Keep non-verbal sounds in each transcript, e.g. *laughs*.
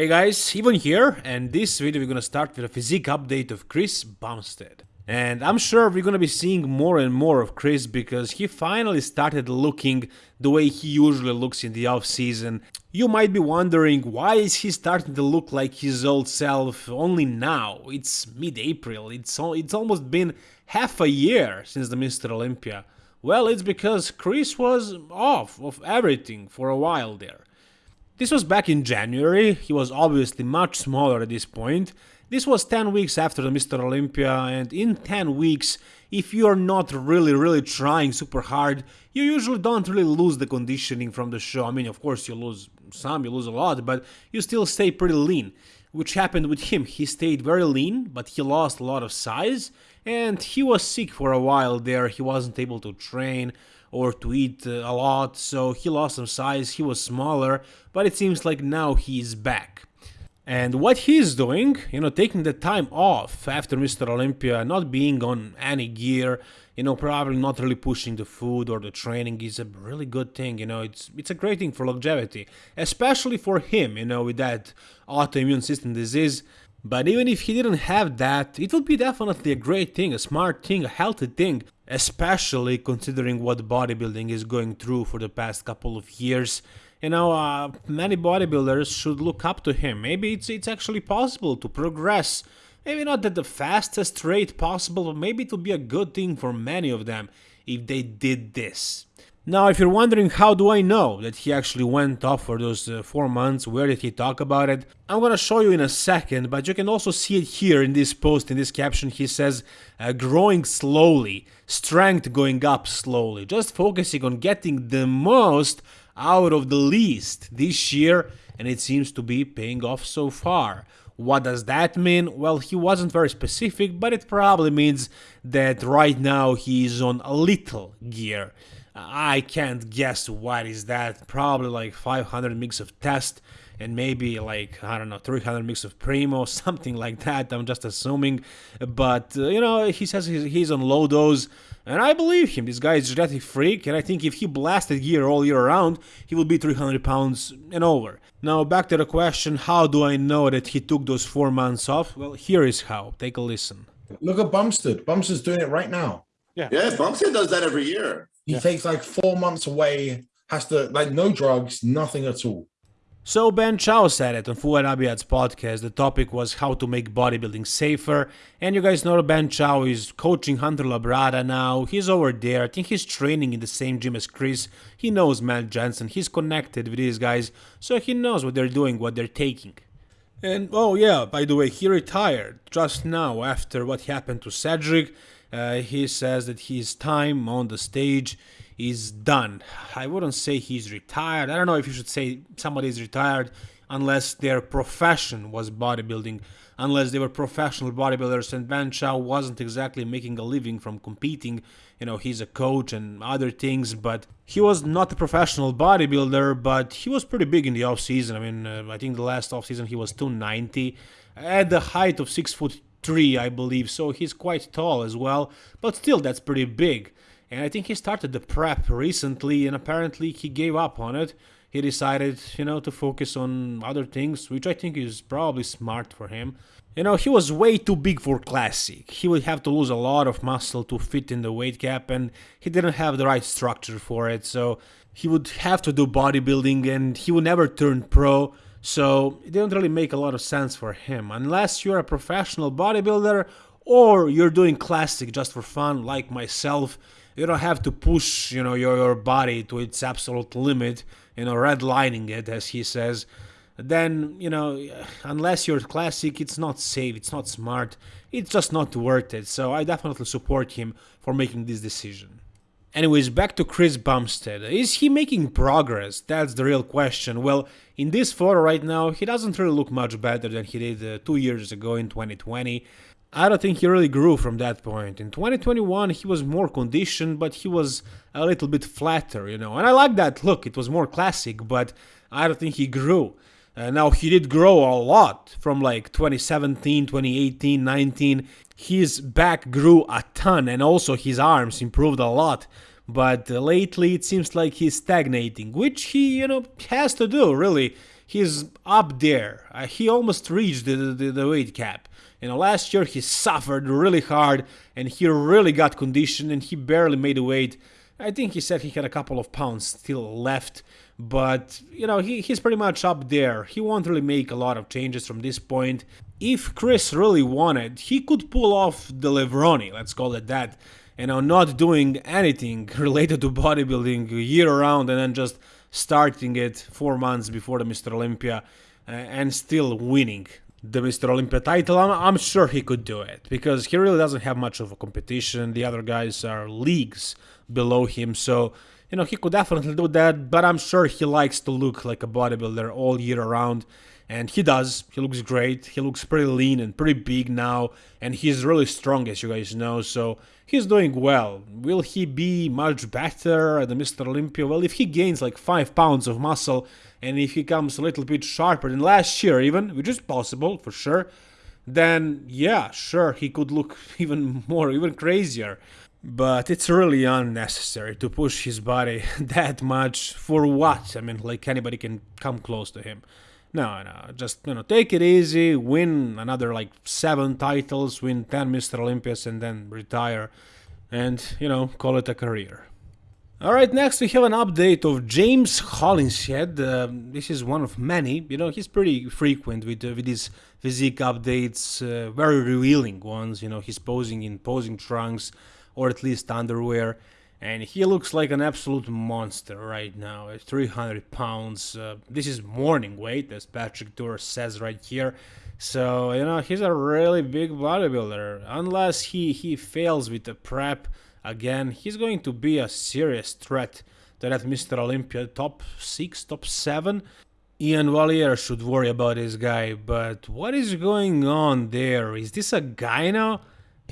Hey guys, Ivan here, and this video we're gonna start with a physique update of Chris Bumstead. And I'm sure we're gonna be seeing more and more of Chris because he finally started looking the way he usually looks in the off season. You might be wondering why is he starting to look like his old self only now? It's mid-April, it's, it's almost been half a year since the Mr. Olympia. Well, it's because Chris was off of everything for a while there. This was back in January, he was obviously much smaller at this point. This was 10 weeks after the Mr. Olympia and in 10 weeks, if you're not really really trying super hard, you usually don't really lose the conditioning from the show. I mean, of course you lose some, you lose a lot, but you still stay pretty lean. Which happened with him, he stayed very lean, but he lost a lot of size, and he was sick for a while there, he wasn't able to train, or to eat uh, a lot, so he lost some size, he was smaller, but it seems like now he's back. And what he's doing, you know, taking the time off after Mr. Olympia, not being on any gear, you know, probably not really pushing the food or the training is a really good thing, you know, it's it's a great thing for longevity, especially for him, you know, with that autoimmune system disease. But even if he didn't have that, it would be definitely a great thing, a smart thing, a healthy thing, especially considering what bodybuilding is going through for the past couple of years. You know, uh, many bodybuilders should look up to him. Maybe it's, it's actually possible to progress. Maybe not at the fastest rate possible, but maybe it would be a good thing for many of them if they did this. Now, if you're wondering how do I know that he actually went off for those uh, 4 months, where did he talk about it, I'm gonna show you in a second, but you can also see it here in this post, in this caption, he says, uh, growing slowly, strength going up slowly, just focusing on getting the most out of the least this year, and it seems to be paying off so far. What does that mean? Well, he wasn't very specific, but it probably means that right now he is on a little gear. I can't guess what is that. Probably like 500 mix of test and maybe like I don't know 300 mix of primo, *laughs* something like that. I'm just assuming, but uh, you know he says he's, he's, on low dose, and I believe him. This guy is a genetic freak, and I think if he blasted gear all year round, he would be 300 pounds and over. Now back to the question: How do I know that he took those four months off? Well, here is how. Take a listen. Look at Bumstead. Bumstead's doing it right now. Yeah. Yes, Bumstead does that every year. He yeah. takes like four months away, has to like no drugs, nothing at all. So Ben Chow said it on Fouad Abiad's podcast. The topic was how to make bodybuilding safer. And you guys know Ben Chow is coaching Hunter Labrada now. He's over there. I think he's training in the same gym as Chris. He knows Matt Jansen. He's connected with these guys. So he knows what they're doing, what they're taking. And oh yeah, by the way, he retired just now after what happened to Cedric. Uh, he says that his time on the stage is done. I wouldn't say he's retired. I don't know if you should say somebody is retired unless their profession was bodybuilding, unless they were professional bodybuilders and Ben Chow wasn't exactly making a living from competing. You know, he's a coach and other things, but he was not a professional bodybuilder, but he was pretty big in the off season. I mean, uh, I think the last off season he was 290 at the height of 6 foot three, I believe, so he's quite tall as well, but still that's pretty big. And I think he started the prep recently and apparently he gave up on it. He decided, you know, to focus on other things, which I think is probably smart for him. You know, he was way too big for classic. He would have to lose a lot of muscle to fit in the weight cap and he didn't have the right structure for it, so he would have to do bodybuilding and he would never turn pro so it didn't really make a lot of sense for him, unless you're a professional bodybuilder or you're doing classic just for fun, like myself. You don't have to push, you know, your, your body to its absolute limit, you know, redlining it, as he says. Then, you know, unless you're classic, it's not safe, it's not smart, it's just not worth it. So I definitely support him for making this decision. Anyways, back to Chris Bumstead. Is he making progress? That's the real question. Well, in this photo right now, he doesn't really look much better than he did uh, two years ago in 2020. I don't think he really grew from that point. In 2021, he was more conditioned, but he was a little bit flatter, you know. And I like that look, it was more classic, but I don't think he grew. Uh, now, he did grow a lot from like 2017, 2018, 19. His back grew a ton, and also his arms improved a lot. but uh, lately it seems like he's stagnating, which he, you know, has to do, really. He's up there. Uh, he almost reached the, the, the weight cap. You know, last year he suffered really hard and he really got conditioned and he barely made weight. I think he said he had a couple of pounds still left, but you know, he, he's pretty much up there. He won't really make a lot of changes from this point. If Chris really wanted, he could pull off the Levroni, let's call it that. and know, not doing anything *laughs* related to bodybuilding year round and then just starting it four months before the Mr. Olympia uh, and still winning the Mr. Olympia title, I'm, I'm, sure he could do it because he really doesn't have much of a competition. The other guys are leagues below him, so you know he could definitely do that. But I'm sure he likes to look like a bodybuilder all year around, and he does. He looks great. He looks pretty lean and pretty big now, and he's really strong, as you guys know. So he's doing well. Will he be much better at the Mr. Olympia? Well, if he gains like five pounds of muscle and if he comes a little bit sharper than last year even, which is possible for sure, then yeah, sure, he could look *laughs* even more, even crazier. But it's really unnecessary to push his body *laughs* that much for what? I mean, like anybody can come close to him. No, no, just, you know, take it easy, win another like seven titles, win 10 Mr. Olympias, and then retire and, you know, call it a career. Alright, next we have an update of James Hollinshead. Uh, this is one of many. You know, he's pretty frequent with, uh, with these physique updates, uh, very revealing ones. You know, he's posing in posing trunks or at least underwear. And he looks like an absolute monster right now at 300 pounds. Uh, this is morning weight, as Patrick Tuor says right here. So, you know, he's a really big bodybuilder. Unless he, he fails with the prep again, he's going to be a serious threat to that Mr. Olympia top 6, top 7. Ian Valliere should worry about this guy, but what is going on there? Is this a gyno?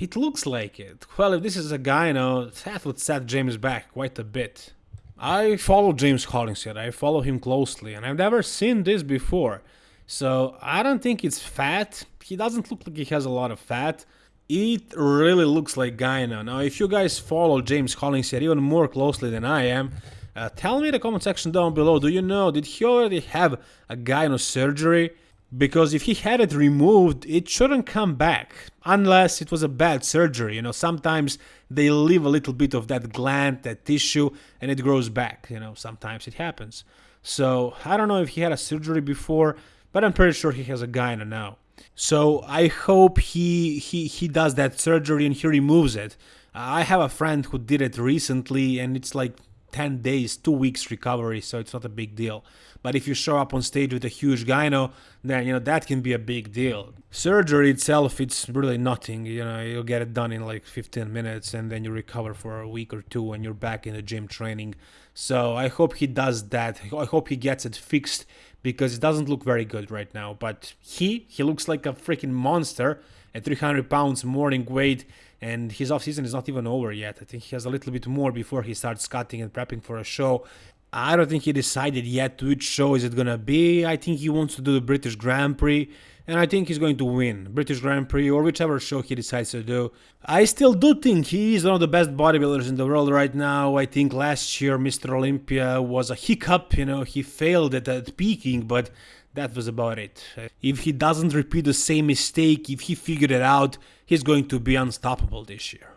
It looks like it. Well, if this is a guy gyno, that would set James back quite a bit. I follow James Hollinshead, I follow him closely, and I've never seen this before. So I don't think it's fat. He doesn't look like he has a lot of fat. It really looks like gyno. Now, if you guys follow James Hollinshead even more closely than I am, uh, tell me in the comment section down below, do you know, did he already have a gyno surgery? Because if he had it removed, it shouldn't come back, unless it was a bad surgery. You know, sometimes they leave a little bit of that gland, that tissue, and it grows back. You know, sometimes it happens. So, I don't know if he had a surgery before, but I'm pretty sure he has a gyno now. So I hope he he he does that surgery and he removes it. I have a friend who did it recently and it's like 10 days, 2 weeks recovery, so it's not a big deal. But if you show up on stage with a huge gyno, then you know that can be a big deal. Surgery itself, it's really nothing. You know, you'll get it done in like 15 minutes, and then you recover for a week or two, and you're back in the gym training. So I hope he does that. I hope he gets it fixed because it doesn't look very good right now. But he, he looks like a freaking monster at 300 pounds morning weight and his off season is not even over yet. I think he has a little bit more before he starts cutting and prepping for a show. I don't think he decided yet which show is it gonna be. I think he wants to do the British Grand Prix and I think he's going to win British Grand Prix or whichever show he decides to do. I still do think he is one of the best bodybuilders in the world right now. I think last year Mr. Olympia was a hiccup, you know, he failed at, at peaking, but that was about it. If he doesn't repeat the same mistake, if he figured it out, he's going to be unstoppable this year.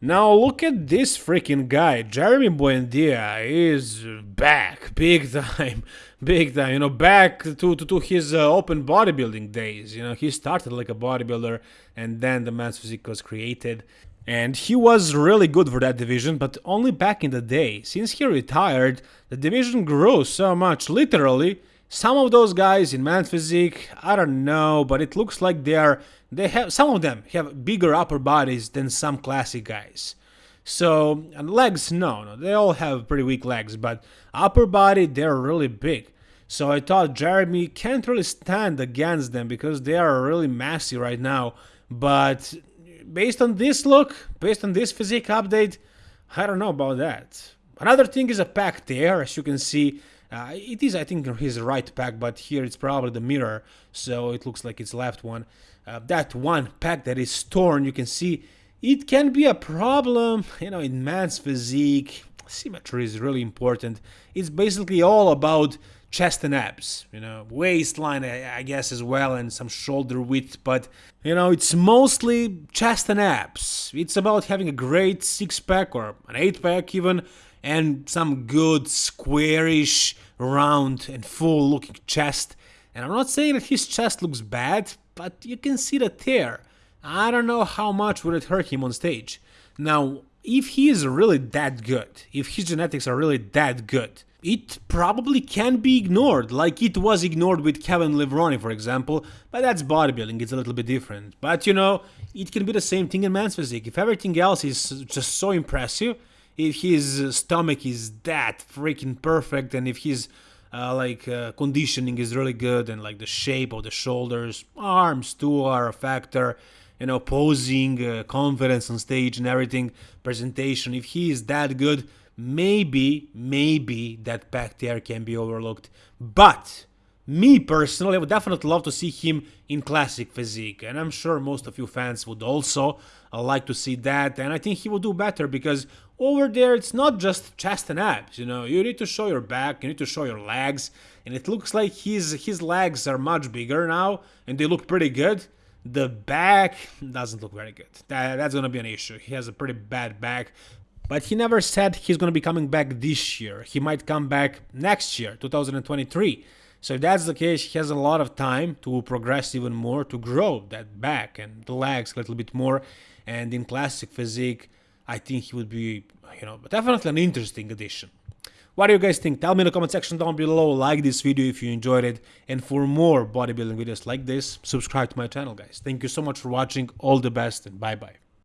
Now look at this freaking guy. Jeremy Buendia is back, big *laughs* time, big time. You know, back to to, to his uh, open bodybuilding days. You know, he started like a bodybuilder, and then the man's physique was created. And he was really good for that division, but only back in the day. Since he retired, the division grew so much, literally. Some of those guys in man physique, I don't know, but it looks like they are they have some of them have bigger upper bodies than some classic guys. So and legs, no, no, they all have pretty weak legs, but upper body they're really big. So I thought Jeremy can't really stand against them because they are really massy right now. But based on this look, based on this physique update, I don't know about that. Another thing is a pec there, as you can see. Uh, it is, I think, his right pec, but here it's probably the mirror, so it looks like it's left one. Uh, that one pec that is torn, you can see it can be a problem, *laughs* you know, in man's physique. Symmetry is really important. It's basically all about chest and abs, you know, waistline, I guess, as well, and some shoulder width, but, you know, it's mostly chest and abs. It's about having a great six pack or an eight pack, even, and some good, squarish, round, and full looking chest. And I'm not saying that his chest looks bad, but you can see the tear. I don't know how much would it hurt him on stage. Now, if he is really that good, if his genetics are really that good, it probably can be ignored, like it was ignored with Kevin Levrone, for example, but that's bodybuilding, it's a little bit different. But you know, it can be the same thing in man's physique. If everything else is just so impressive, if his stomach is that freaking perfect, and if his uh, like uh, conditioning is really good, and like the shape of the shoulders, arms too are a factor, you know, posing, uh, confidence on stage and everything, presentation, if he is that good, maybe, maybe that back there can be overlooked. But me personally, I would definitely love to see him in classic physique, and I'm sure most of you fans would also uh, like to see that. And I think he will do better because over there it's not just chest and abs. You know, you need to show your back, you need to show your legs, and it looks like his his legs are much bigger now, and they look pretty good. The back doesn't look very good. That, that's gonna be an issue. He has a pretty bad back. But he never said he's going to be coming back this year. He might come back next year, 2023. So if that's the case, he has a lot of time to progress even more, to grow that back and the legs a little bit more. And in classic physique, I think he would be, you know, definitely an interesting addition. What do you guys think? Tell me in the comment section down below, like this video if you enjoyed it, and for more bodybuilding videos like this, subscribe to my channel guys. Thank you so much for watching, all the best and bye bye.